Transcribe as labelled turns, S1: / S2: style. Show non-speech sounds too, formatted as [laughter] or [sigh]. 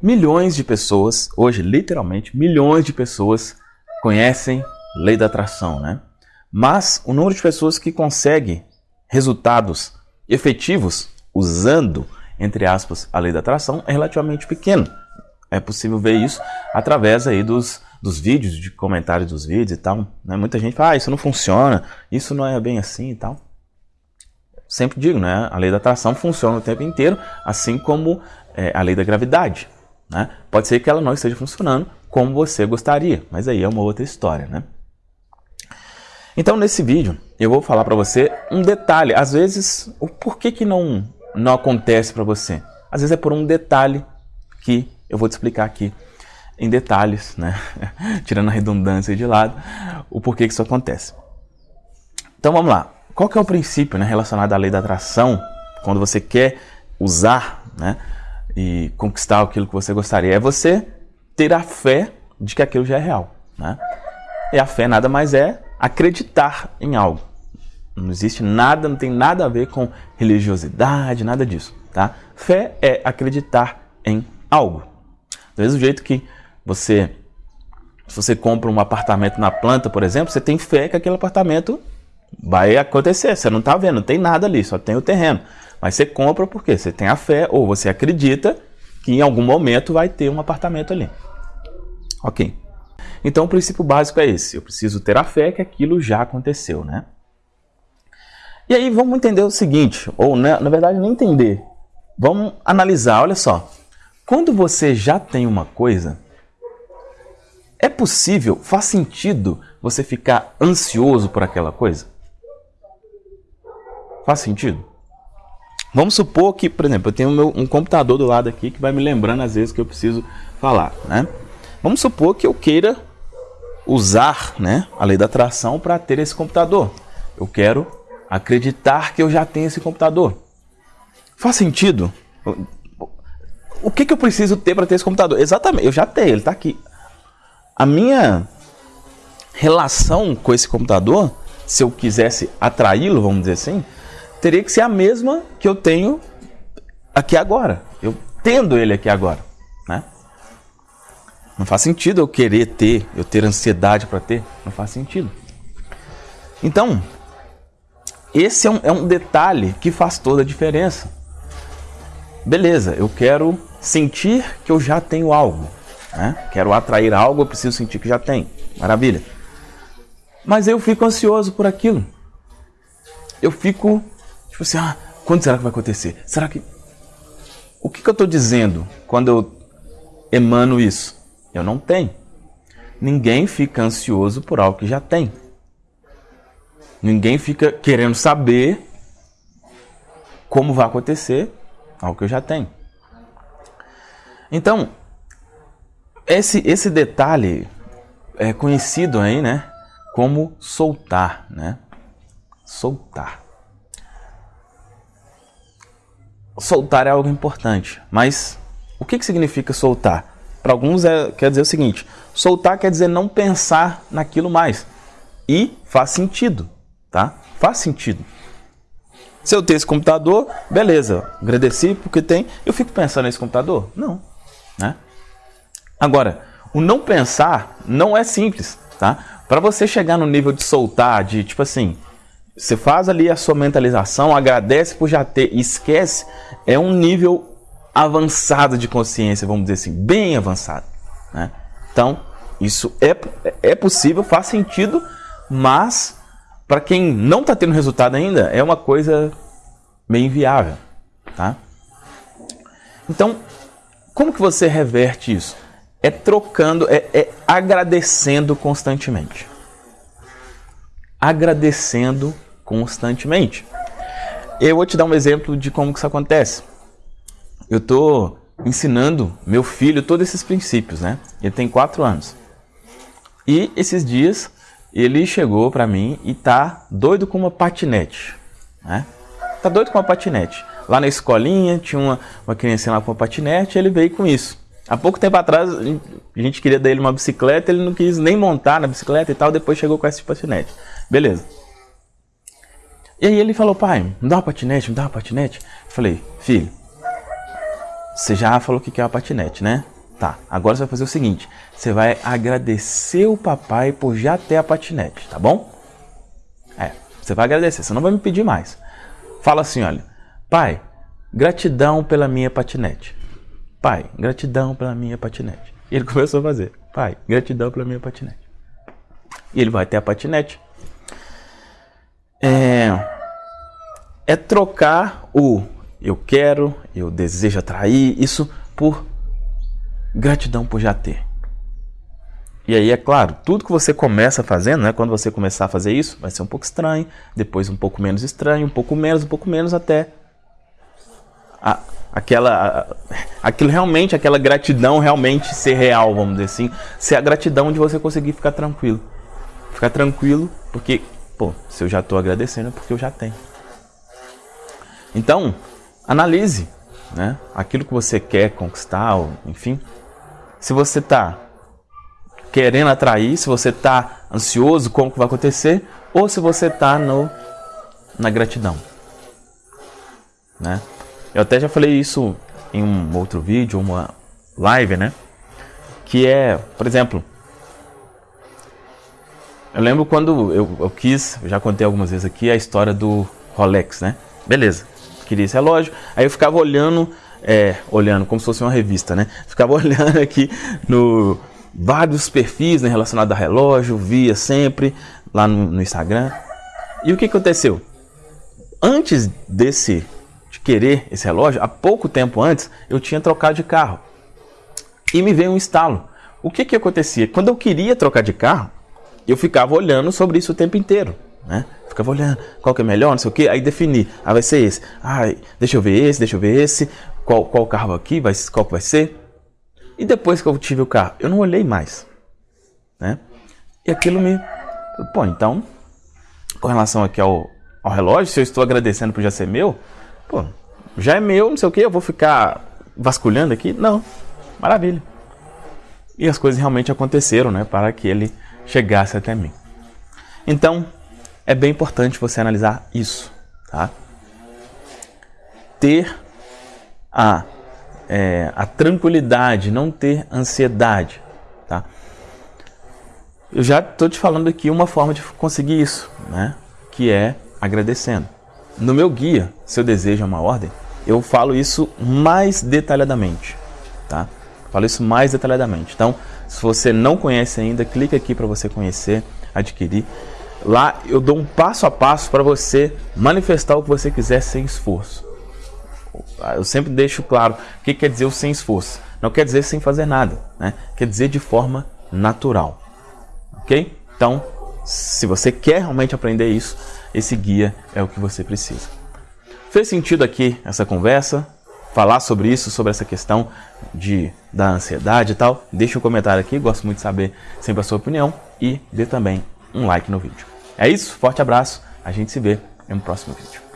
S1: Milhões de pessoas, hoje literalmente milhões de pessoas conhecem lei da atração, né? Mas o número de pessoas que consegue resultados efetivos usando, entre aspas, a lei da atração é relativamente pequeno. É possível ver isso através aí dos, dos vídeos, de comentários dos vídeos e tal. Né? Muita gente fala, ah, isso não funciona, isso não é bem assim e tal. Sempre digo, né? A lei da atração funciona o tempo inteiro, assim como é, a lei da gravidade. Né? Pode ser que ela não esteja funcionando como você gostaria, mas aí é uma outra história, né? Então, nesse vídeo, eu vou falar para você um detalhe. Às vezes, o porquê que não, não acontece para você? Às vezes é por um detalhe que eu vou te explicar aqui em detalhes, né? [laughs] Tirando a redundância de lado, o porquê que isso acontece. Então, vamos lá. Qual que é o princípio né, relacionado à lei da atração quando você quer usar né, e conquistar aquilo que você gostaria? É você ter a fé de que aquilo já é real. Né? E a fé nada mais é acreditar em algo. Não existe nada, não tem nada a ver com religiosidade, nada disso, tá? Fé é acreditar em algo. Do mesmo jeito que você, se você compra um apartamento na planta, por exemplo, você tem fé que aquele apartamento vai acontecer. Você não está vendo, não tem nada ali, só tem o terreno. Mas você compra porque você tem a fé ou você acredita que em algum momento vai ter um apartamento ali. Ok. Então o princípio básico é esse. Eu preciso ter a fé que aquilo já aconteceu, né? E aí vamos entender o seguinte, ou né, na verdade nem entender. Vamos analisar, olha só. Quando você já tem uma coisa, é possível, faz sentido você ficar ansioso por aquela coisa? Faz sentido? Vamos supor que, por exemplo, eu tenho meu, um computador do lado aqui que vai me lembrando às vezes que eu preciso falar, né? Vamos supor que eu queira usar né, a lei da atração para ter esse computador. Eu quero acreditar que eu já tenho esse computador. Faz sentido? O que, que eu preciso ter para ter esse computador? Exatamente, eu já tenho, ele está aqui. A minha relação com esse computador, se eu quisesse atraí-lo, vamos dizer assim, teria que ser a mesma que eu tenho aqui agora. Eu tendo ele aqui agora, né? Não faz sentido eu querer ter, eu ter ansiedade para ter. Não faz sentido. Então, esse é um, é um detalhe que faz toda a diferença. Beleza, eu quero sentir que eu já tenho algo. Né? Quero atrair algo, eu preciso sentir que já tenho. Maravilha. Mas eu fico ansioso por aquilo. Eu fico, tipo assim, ah, quando será que vai acontecer? Será que. O que, que eu estou dizendo quando eu emano isso? Eu não tenho. Ninguém fica ansioso por algo que já tem. Ninguém fica querendo saber como vai acontecer algo que eu já tenho. Então, esse, esse detalhe é conhecido aí, né, como soltar, né? Soltar. Soltar é algo importante, mas o que, que significa soltar? Para alguns é, quer dizer o seguinte: soltar quer dizer não pensar naquilo mais. E faz sentido, tá? Faz sentido. Se eu tenho esse computador, beleza, agradeci porque tem. Eu fico pensando nesse computador? Não, né? Agora, o não pensar não é simples, tá? Para você chegar no nível de soltar, de tipo assim, você faz ali a sua mentalização, agradece por já ter, esquece, é um nível avançada de consciência, vamos dizer assim, bem avançado. Né? Então, isso é, é possível, faz sentido, mas para quem não está tendo resultado ainda, é uma coisa meio inviável. Tá? Então, como que você reverte isso? É trocando, é, é agradecendo constantemente. Agradecendo constantemente. Eu vou te dar um exemplo de como que isso acontece eu estou ensinando meu filho todos esses princípios, né? Ele tem quatro anos. E esses dias ele chegou para mim e tá doido com uma patinete, né? Tá doido com uma patinete. Lá na escolinha tinha uma, uma criança lá com uma patinete, ele veio com isso. Há pouco tempo atrás a gente queria dar ele uma bicicleta, ele não quis nem montar na bicicleta e tal, depois chegou com esse patinete. Beleza. E aí ele falou, pai, me dá uma patinete, me dá uma patinete. Eu falei, filho, você já falou que quer uma patinete, né? Tá, agora você vai fazer o seguinte, você vai agradecer o papai por já ter a patinete, tá bom? É, você vai agradecer, você não vai me pedir mais. Fala assim, olha, pai, gratidão pela minha patinete. Pai, gratidão pela minha patinete. E ele [laughs] começou a fazer, pai, gratidão pela minha patinete. E ele vai ter a patinete. É, é trocar o eu quero, eu desejo atrair, isso por gratidão por já ter. E aí, é claro, tudo que você começa fazendo, né, quando você começar a fazer isso, vai ser um pouco estranho, depois um pouco menos estranho, um pouco menos, um pouco menos, até a, aquela, a, aquilo realmente, aquela gratidão realmente ser real, vamos dizer assim, ser a gratidão de você conseguir ficar tranquilo. Ficar tranquilo, porque, pô, se eu já estou agradecendo é porque eu já tenho. Então, analise né, aquilo que você quer conquistar, enfim, se você está querendo atrair, se você está ansioso como que vai acontecer, ou se você está na gratidão, né? Eu até já falei isso em um outro vídeo, uma live, né? Que é, por exemplo, eu lembro quando eu, eu quis, eu já contei algumas vezes aqui a história do Rolex, né? Beleza, queria esse relógio, aí eu ficava olhando é, olhando como se fosse uma revista, né? [laughs] Ficava olhando aqui no vários perfis né, relacionados a relógio, via sempre lá no, no Instagram. E o que aconteceu? Antes desse de querer esse relógio, há pouco tempo antes, eu tinha trocado de carro. E me veio um estalo. O que que acontecia? Quando eu queria trocar de carro, eu ficava olhando sobre isso o tempo inteiro, né? Ficava olhando qual que é melhor, não sei o que, aí defini, ah, vai ser esse, ah, deixa eu ver esse, deixa eu ver esse, qual, qual carro aqui, vai, qual vai ser. E depois que eu tive o carro, eu não olhei mais. Né? E aquilo me. Pô, então, com relação aqui ao, ao relógio, se eu estou agradecendo por já ser meu, pô, já é meu, não sei o que, eu vou ficar vasculhando aqui? Não. Maravilha. E as coisas realmente aconteceram, né, para que ele chegasse até mim. Então, é bem importante você analisar isso, tá? Ter a, é, a tranquilidade, não ter ansiedade. Tá? Eu já estou te falando aqui uma forma de conseguir isso, né? que é agradecendo. No meu guia, Seu Desejo é uma Ordem, eu falo isso mais detalhadamente. Tá? Falo isso mais detalhadamente. Então, se você não conhece ainda, clica aqui para você conhecer, adquirir. Lá eu dou um passo a passo para você manifestar o que você quiser sem esforço. Eu sempre deixo claro o que quer dizer o sem esforço. Não quer dizer sem fazer nada, né? quer dizer de forma natural. Ok? Então, se você quer realmente aprender isso, esse guia é o que você precisa. Fez sentido aqui essa conversa? Falar sobre isso, sobre essa questão de, da ansiedade e tal? Deixa um comentário aqui, gosto muito de saber sempre a sua opinião e dê também um like no vídeo. É isso, forte abraço, a gente se vê no próximo vídeo.